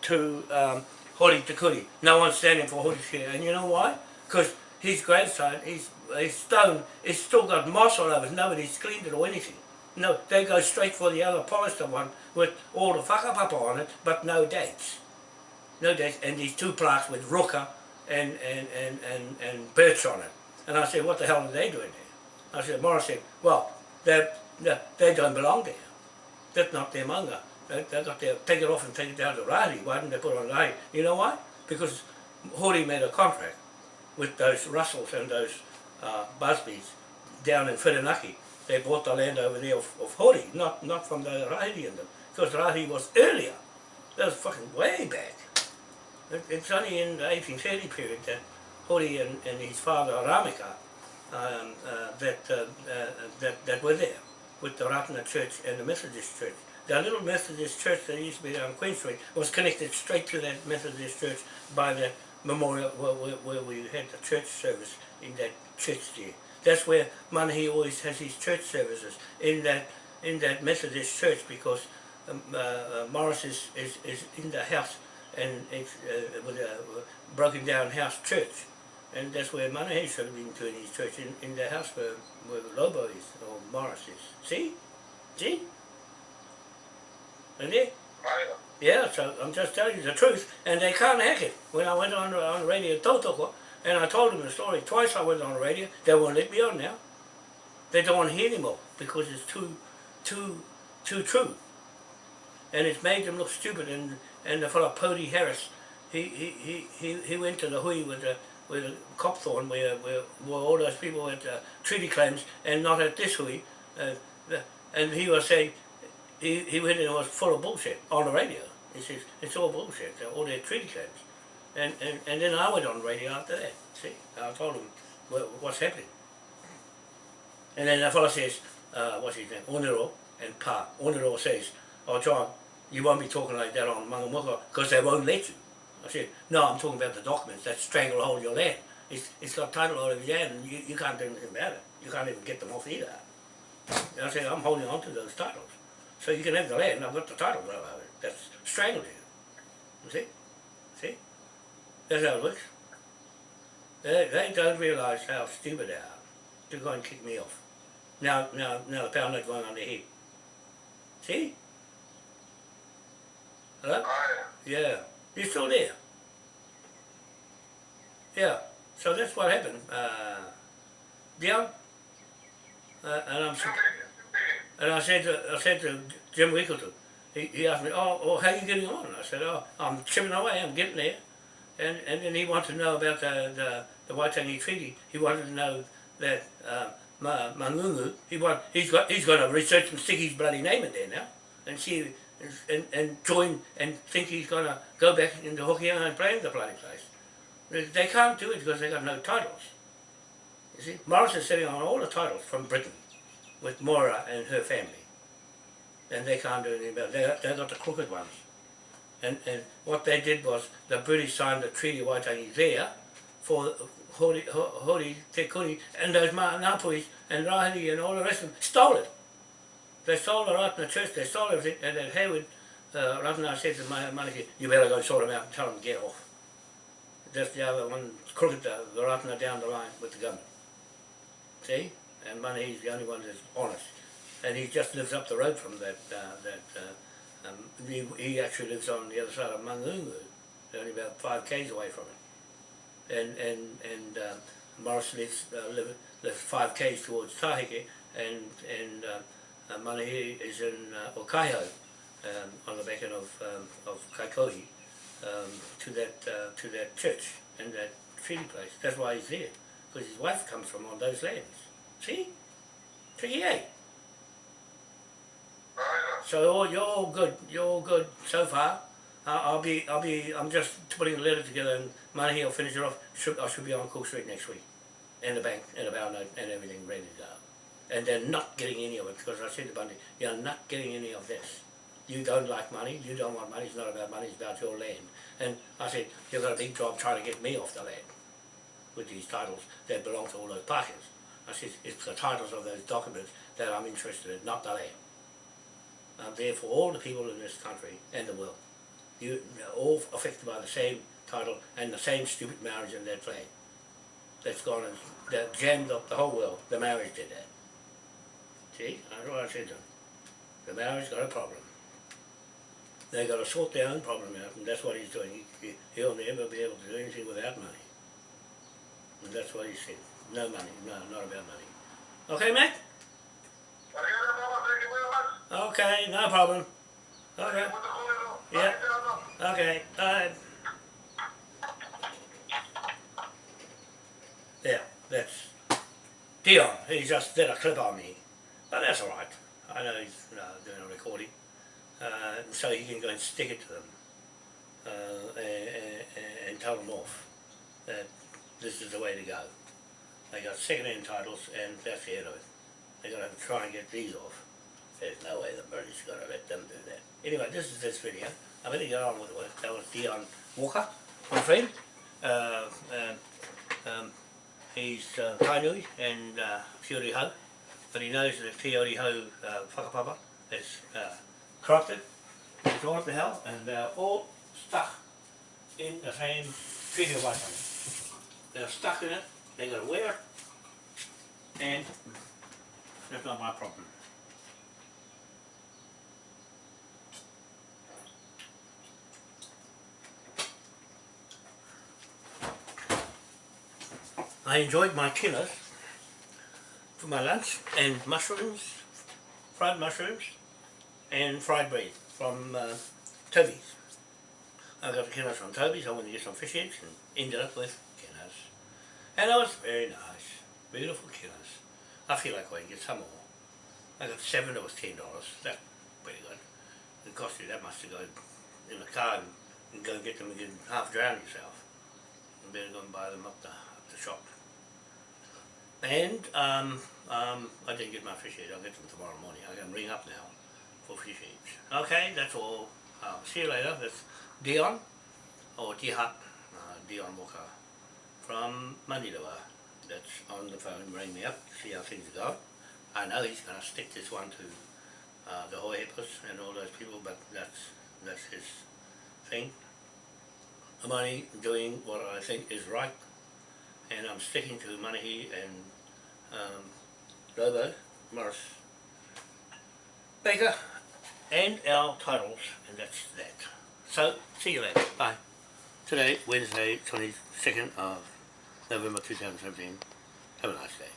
to um, Hori Te No one's standing for Hori Te And you know why? Because his gravestone, his, his stone, it's still got moss all over it. Nobody's cleaned it or anything. No, they go straight for the other polished one with all the whakapapa on it, but no dates. No dates. And these two plaques with Ruka and, and, and, and, and birch on it. And I said, what the hell are they doing there? I said, Morris said, well, they, they don't belong there. That's not their manga. They, they got to take it off and take it down to Rahi. Why didn't they put on Rahi? You know why? Because Hori made a contract with those Russells and those uh, Busbys down in Whirinaki. They bought the land over there of, of Hori, not, not from the Rahi and them. Because Rahi was earlier. That was fucking way back. It, it's only in the 1830 period that Hori and, and his father Ramika um, uh, that, uh, uh, that, that were there with the Ratana Church and the Methodist Church. The little Methodist church that used to be on Queen Street was connected straight to that Methodist church by the memorial where, where, where we had the church service in that church there. That's where Manahi always has his church services, in that in that Methodist church because um, uh, uh, Morris is, is, is in the house and it's uh, with a broken down house church. And that's where Manahi should have been doing his church, in, in the house where, where Lobo is, or Morris is. See? See? And they, yeah, so I'm just telling you the truth, and they can't hack it. When I went on on the radio Totoko, and I told them the story twice I went on the radio, they won't let me on now. They don't want to hear anymore because it's too, too, too true. And it's made them look stupid. And and the fellow Pody Harris, he he he he, he went to the hui with the with a Copthorne where, where where all those people had uh, treaty claims and not at this hui, uh, and he was saying he, he went and was full of bullshit on the radio. He says, it's all bullshit, all their treaty claims. And, and, and then I went on the radio after that, see, I told him what, what's happening. And then the fellow says, uh, what's his name, Onero and Pa. Onero says, oh John, you won't be talking like that on Mangamuka because they won't let you. I said, no, I'm talking about the documents that stranglehold your land. It's, it's got title all over your land and you, you can't do anything about it. You can't even get them off either. And I said, I'm holding on to those titles. So you can have the land, I've got the title right over it. That's strangled you. You see? See? That's how it looks. They, they don't realise how stupid they are to go and kick me off. Now, now, now the pound note going on their head. See? Hello? Yeah. You're still there? Yeah. So that's what happened. Uh, Dion? Uh, and I'm... And I said to, I said to Jim Wickleton, he, he asked me, oh, well, how are you getting on? I said, oh, I'm chipping away, I'm getting there. And, and then he wanted to know about the, the, the Waitangi Treaty. He wanted to know that um, Ma, Mangungu, he want, he's got he's got to research and stick his bloody name in there now, and see and, and join and think he's going to go back into Hokianga and play in the bloody place. They can't do it because they got no titles. You see, Morris is sitting on all the titles from Britain with Mora and her family. And they can't do anything about it. They, they got the crooked ones. And, and what they did was the British signed the Treaty Waitangi there for Hori, Hori Te and those Napuis and Rahiri and all the rest of them stole it. They stole the Ratana church, they stole everything, and then Hayward, uh, Ratana said to my Manaki, you better go sort them out and tell them to get off. That's the other one, crooked the, the Ratana down the line with the government. See? And Money, he's the only one that's honest. And he just lives up the road from that, uh, that uh, um, he, he actually lives on the other side of Mangungu, only about five k's away from it. And, and, and uh, Morris lives, uh, live, lives five k's towards Taheke, and, and uh, uh, Manahi is in uh, um, on the back end of, um, of Kaikohe, um, to, that, uh, to that church and that treaty place. That's why he's there, because his wife comes from on those lands. See? Tricky A. So you're all good. You're all good so far. Uh, I'll be, I'll be, I'm just putting a letter together and Money will finish it off. Should, I should be on Cook Street next week. And the bank, and the bow note, and everything ready to go. And they're not getting any of it because I said to Bundy, you're not getting any of this. You don't like money, you don't want money, it's not about money, it's about your land. And I said, you've got a big job trying to get me off the land with these titles that belong to all those parkers. I it's the titles of those documents that I'm interested in, not the land. I'm there for all the people in this country and the world. you all affected by the same title and the same stupid marriage and that flag. That's gone and that jammed up the whole world. The marriage did that. See, that's what I said to them. The marriage got a problem. They've got to sort their own problem out, and that's what he's doing. He, he'll never be able to do anything without money. And that's what he said. No money, no, not about money. Okay, mate? Okay, no problem. Okay, Yeah. okay, bye. Yeah, that's Dion. He just did a clip on me. But that's alright. I know he's uh, doing a recording. Uh, so he can go and stick it to them. Uh, and, and, and tell them off that this is the way to go. They got second-hand titles and that's the end of it. They're going to try and get these off. There's no way the British are going to let them do that. Anyway, this is this video. Going to get on with it. That was Dion Walker, my friend. Uh, um, um, he's uh, Kainui and uh, Hau, but he knows that Whiori Hau uh, whakapapa is uh, corrupted, it's all to hell, and they're all stuck in the same treaty of They're stuck in it, they got to wear and that's not my problem. I enjoyed my kilos for my lunch and mushrooms, fried mushrooms and fried bread from uh, Toby's. I got the kilos from Toby's, I went to get some fish eggs and ended up with. And it was very nice, beautiful kilos. I feel like I can get some more. I got seven, it was ten dollars, that's pretty good. It cost you that much to go in the car and, and go get them and get half drown yourself. You better go and buy them up the, up the shop. And um, um, I didn't get my fish eggs, I'll get them tomorrow morning. I can ring up now for fish eggs. Okay, that's all. Uh, see you later. That's Dion, or Dihat, uh, Dion Walker from Manilua. That's on the phone, ring me up, see how things go. I know he's going to stick this one to uh, the Hohepas and all those people, but that's that's his thing. I'm only doing what I think is right, and I'm sticking to Manahi and um, Lobo, Morris, Baker, and our titles, and that's that. So, see you later. Bye. Today, Wednesday, 22nd of November 2017. Have a nice day.